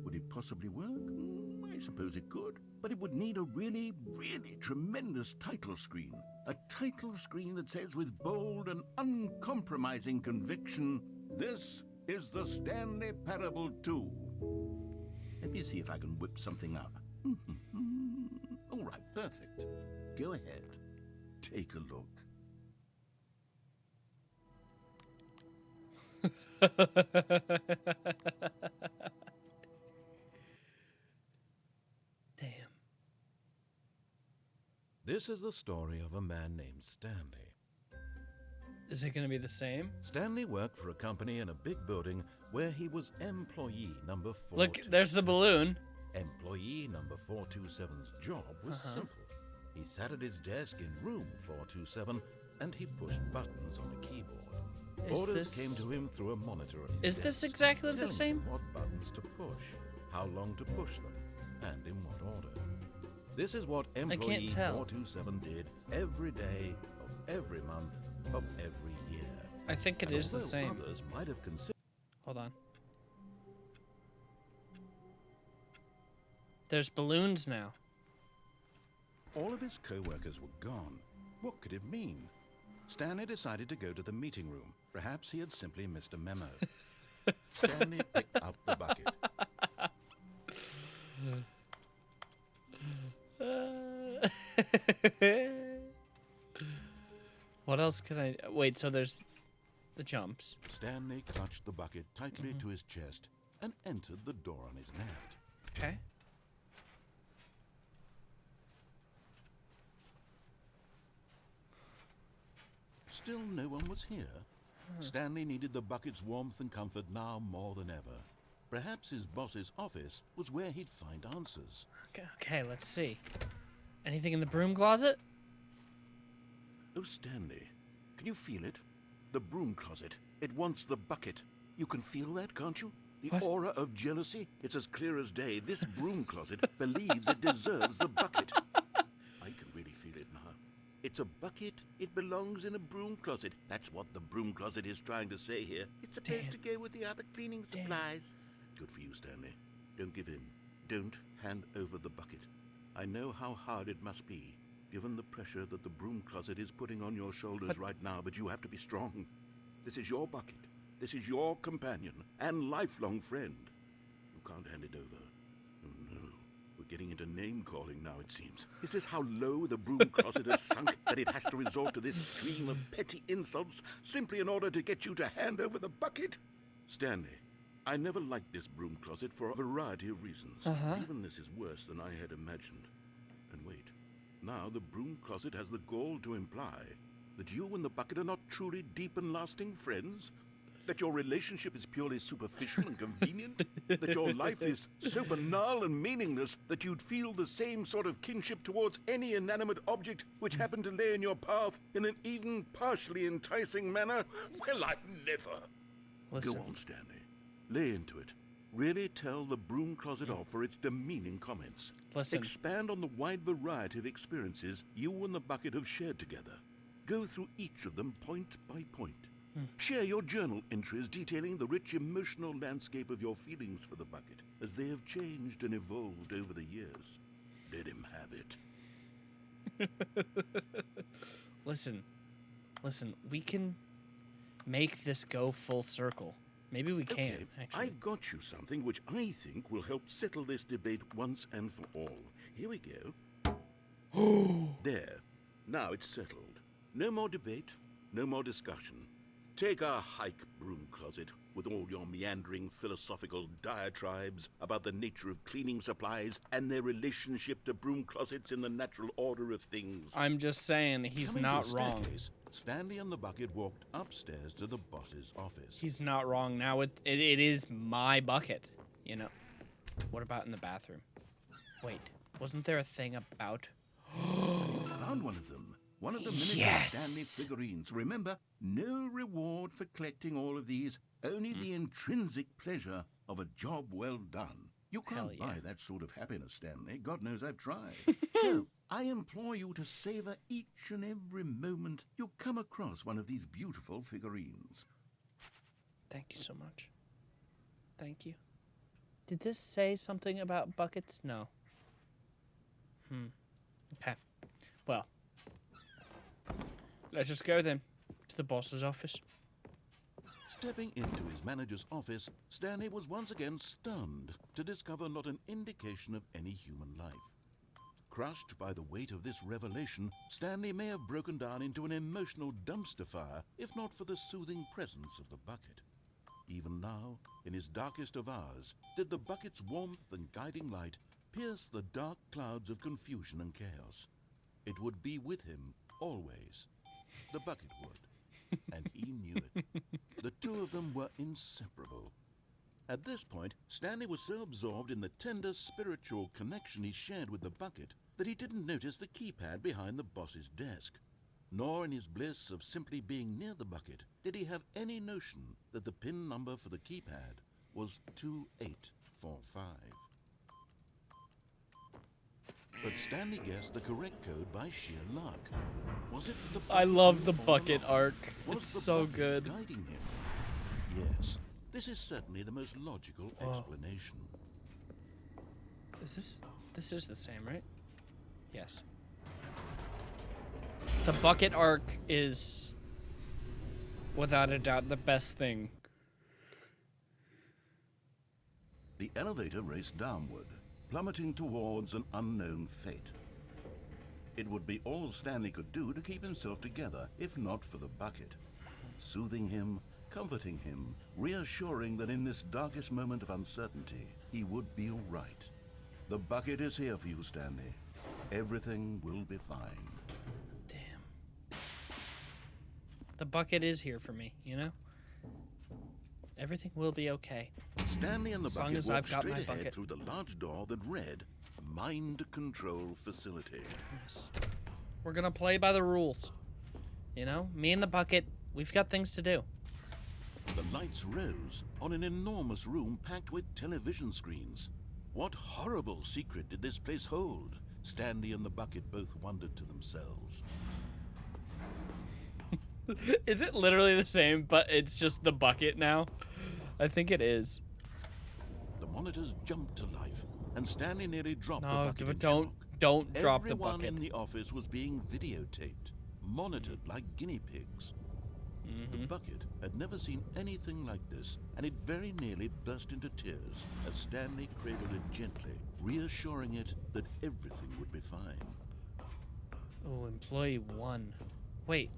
Would it possibly work? Mm, I suppose it could. But it would need a really, really tremendous title screen. A title screen that says with bold and uncompromising conviction, This is the Stanley Parable 2. Let me see if I can whip something up. [laughs] All right, perfect. Go ahead. Take a look. [laughs] Damn. This is the story of a man named Stanley. Is it gonna be the same? Stanley worked for a company in a big building where he was employee number 4. Look, there's the balloon. Employee number 427's job was Uh-huh. simple. He sat at his desk in room 427 and he pushed buttons on a keyboard. Is Orders this- came to him through a monitor. Is his this desk, exactly the same? him What buttons to push, how long to push them, and in what order. This is what employee tell. 427 did every day of every month of every year. I think it And is the same. Others might have considered Hold on. There's balloons now. All of his co-workers were gone. What could it mean? Stanley decided to go to the meeting room. Perhaps he had simply missed a memo. [laughs] Stanley picked up the bucket. [laughs] What else can I? Wait, so there's the jumps. Stanley clutched the bucket tightly mm-hmm. to his chest and entered the door on his left. Okay. Still no one was here. Hmm. Stanley needed the bucket's warmth and comfort now more than ever. Perhaps his boss's office was where he'd find answers. Okay, okay, let's see. Anything in the broom closet? Oh, Stanley, can you feel it? The broom closet. It wants the bucket. You can feel that, can't you? The What? aura of jealousy. It's as clear as day. This broom closet believes it deserves the bucket. I can really feel it now. It's a bucket. It belongs in a broom closet. That's what the broom closet is trying to say here. It's supposed to go with the other cleaning supplies. Good for you, Stanley. Don't give in. Don't hand over the bucket. I know how hard it must be, given the pressure that the broom closet is putting on your shoulders right now, but you have to be strong. This is your bucket. This is your companion and lifelong friend. You can't hand it over. Getting into name calling now, it seems. Is this how low the broom closet has sunk that it has to resort to this stream of petty insults simply in order to get you to hand over the bucket? Stanley, I never liked this broom closet for a variety of reasons. Uh-huh. Even this is worse than I had imagined. And wait, now the broom closet has the gall to imply that you and the bucket are not truly deep and lasting friends? That your relationship is purely superficial and convenient? that your life is so banal and meaningless that you'd feel the same sort of kinship towards any inanimate object which happened to lay in your path in an even partially enticing manner? Well, I never. Listen. Go on, Stanley. Lay into it. Really tell the broom closet off for its demeaning comments. Listen. Expand on the wide variety of experiences you and the bucket have shared together. Go through each of them point by point. Share your journal entries detailing the rich emotional landscape of your feelings for the bucket as they have changed and evolved over the years. Let him have it. [laughs] Listen. Listen, we can make this go full circle. Maybe we can, Okay, actually. I've got you something which I think will help settle this debate once and for all. Here we go. [gasps] there. Now it's settled. No more debate, no more discussion. Take a hike, broom closet, with all your meandering philosophical diatribes about the nature of cleaning supplies and their relationship to broom closets in the natural order of things. I'm just saying he's Coming not wrong. Stanley and the bucket walked upstairs to the boss's office. He's not wrong. Now it, it it is my bucket. You know. What about in the bathroom? Wait, wasn't there a thing about? [gasps] found one of them. One of the miniature Yes! Stanley figurines. Remember, no reward for collecting all of these, only the intrinsic pleasure of a job well done. You can't yeah. buy that sort of happiness, Stanley. God knows I've tried. [laughs] so, I implore you to savor each and every moment you come across one of these beautiful figurines. Thank you so much. Thank you. Did this say something about buckets? No. Hmm. Okay. Well. Let's just go then to the boss's office. Stepping into his manager's office, Stanley was once again stunned to discover not an indication of any human life. Crushed by the weight of this revelation, Stanley may have broken down into an emotional dumpster fire if not for the soothing presence of the bucket. Even now, in his darkest of hours, did the bucket's warmth and guiding light pierce the dark clouds of confusion and chaos. It would be with him always. The bucket would. And he knew it. The two of them were inseparable. At this point, Stanley was so absorbed in the tender spiritual connection he shared with the bucket that he didn't notice the keypad behind the boss's desk. Nor in his bliss of simply being near the bucket did he have any notion that the pin number for the keypad was 2845. But Stanley guessed the correct code by sheer luck. Was it the I love the bucket arc. Was It's the so good. Guiding him? Yes, this is certainly the most logical oh. explanation. Is this this is the same, right? Yes. The bucket arc is without a doubt the best thing. The elevator raced downward, plummeting towards an unknown fate. It would be all Stanley could do to keep himself together, if not for the bucket. Soothing him, comforting him, reassuring that in this darkest moment of uncertainty, he would be all right. The bucket is here for you, Stanley. Everything will be fine. Damn. The bucket is here for me, you know? Everything will be okay. Stanley and the As long bucket as I've got my bucket. through the large door that read Mind Control Facility. Yes. We're gonna play by the rules. You know? Me and the bucket, we've got things to do. The lights rose on an enormous room packed with television screens. What horrible secret did this place hold? Stanley and the bucket both wondered to themselves. [laughs] Is it literally the same, but it's just the bucket now? I think it is. The monitors jumped to life, and Stanley nearly dropped the bucket but in don't don't drop the bucket. Everyone in the office was being videotaped, monitored like guinea pigs. Mm-hmm. The bucket had never seen anything like this, and it very nearly burst into tears as Stanley cradled it gently, reassuring it that everything would be fine. Oh, employee one. Wait.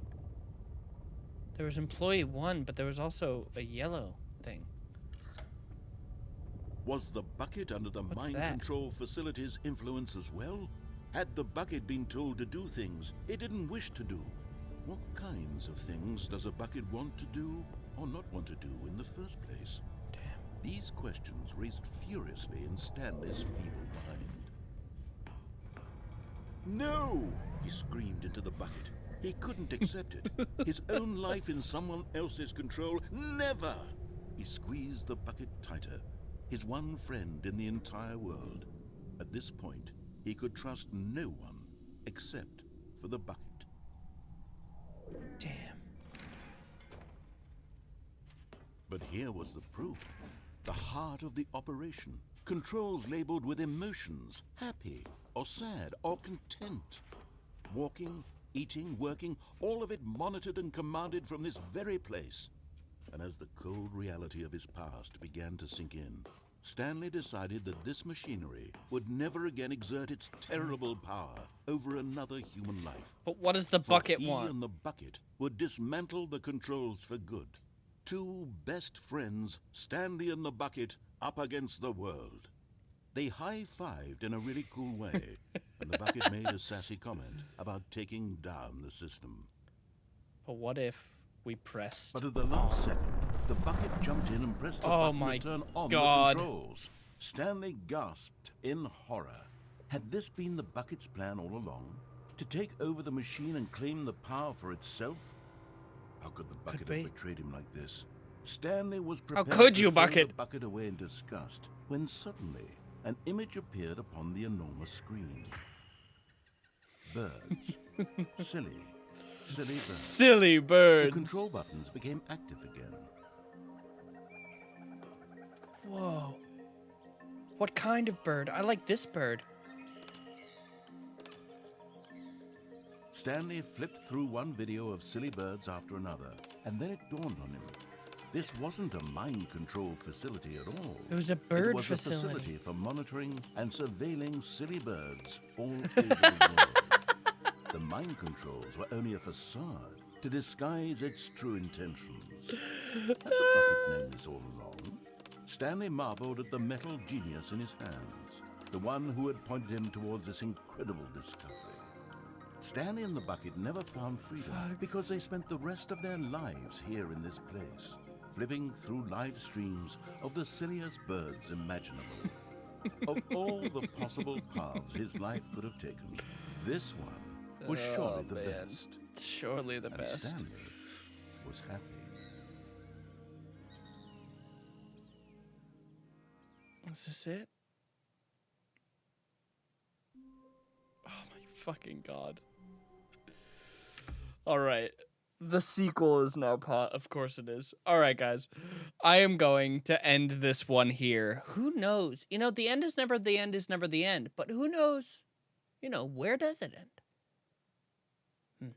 There was employee one, but there was also a yellow thing. Was the bucket under the What's mind that? control facility's influence as well? Had the bucket been told to do things it didn't wish to do? What kinds of things does a bucket want to do or not want to do in the first place? Damn. These questions raced furiously in Stanley's feeble mind. No! He screamed into the bucket. He couldn't [laughs] accept it. His own life in someone else's control? Never! He squeezed the bucket tighter. His one friend in the entire world. At this point, he could trust no one except for the bucket. Damn. But here was the proof. The heart of the operation. Controls labeled with emotions, happy or sad or content. Walking, eating, working, all of it monitored and commanded from this very place. And as the cold reality of his past began to sink in, Stanley decided that this machinery would never again exert its terrible power over another human life. But what does the bucket he want? and the bucket would dismantle the controls for good. Two best friends, Stanley and the bucket, up against the world. They high-fived in a really cool way, [laughs] and the bucket made a sassy comment about taking down the system. But what if we pressed? But at the last second, the bucket jumped in and pressed the Oh button my to turn on God. the controls. Stanley gasped in horror. Had this been the bucket's plan all along? To take over the machine and claim the power for itself? How could the bucket be. have betrayed him like this? Stanley was prepared How could you, throw Bucket? the bucket away in disgust when suddenly an image appeared upon the enormous screen. Birds. [laughs] Silly. Silly birds. Silly The control buttons became active again. Whoa. What kind of bird? I like this bird. Stanley flipped through one video of silly birds after another, and then it dawned on him. This wasn't a mind control facility at all. It was a It bird was facility. a facility for monitoring and surveilling silly birds all [laughs] over the world. The mind controls were only a facade to disguise its true intentions. Had the bucket known this all along? Stanley marveled at the metal genius in his hands, the one who had pointed him towards this incredible discovery. Stanley and the bucket never found freedom because they spent the rest of their lives here in this place, flipping through live streams of the silliest birds imaginable. [laughs] of all the possible paths his life could have taken, this one was oh, surely the man. best. Surely the And best. Stanley was happy. Is this it? Oh my fucking god. Alright. The sequel is now pot. Of course it is. Alright, guys. I am going to end this one here. Who knows? You know, the end is never the end is never the end. But who knows? You know, where does it end? Hmm.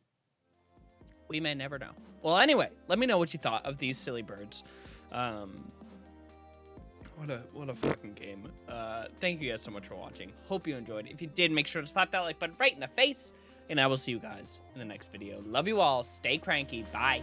We may never know. Well, anyway, let me know what you thought of these silly birds. Um, what a what a fucking game. Uh, thank you guys so much for watching. Hope you enjoyed. If you did, make sure to slap that like button right in the face. And I will see you guys in the next video. Love you all. Stay cranky. Bye.